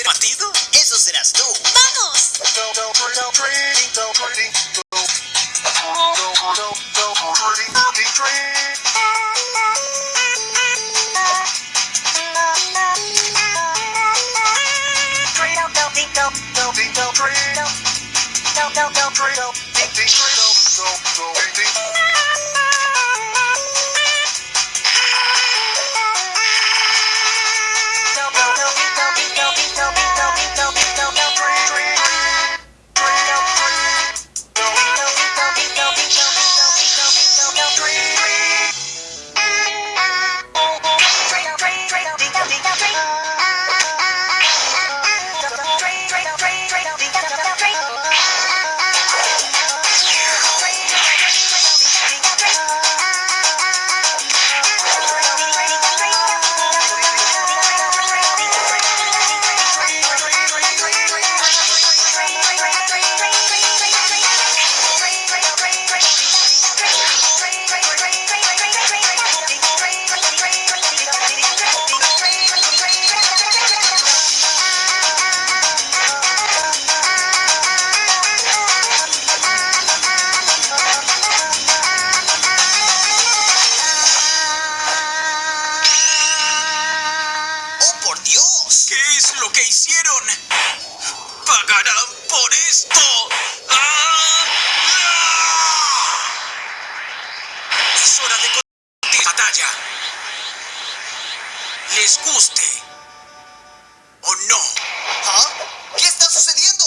¿Ser batido? Eso serás tú. ¡Vamos! ¡Oh, ¡Pagarán por esto! ¡Ah! ¡Ah! Es hora de continuar la batalla. Les guste o no. ¿Ah? ¿Qué está sucediendo?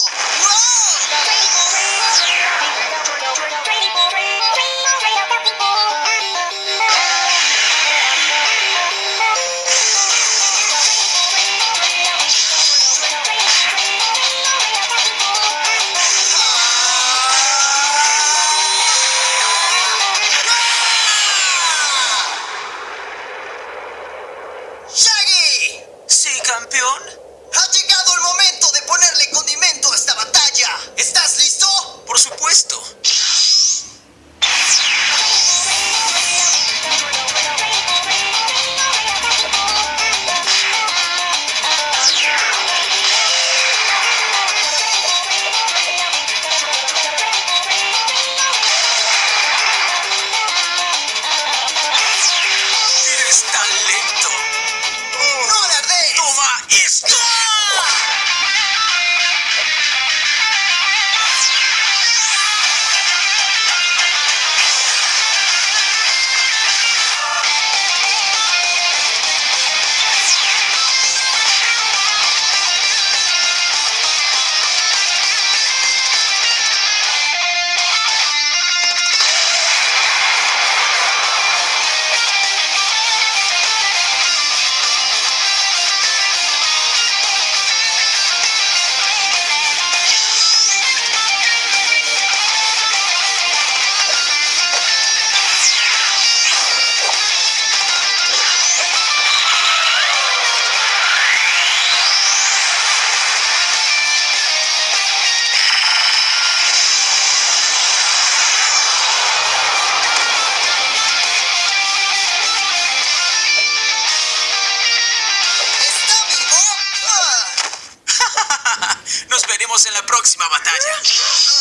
en la próxima batalla.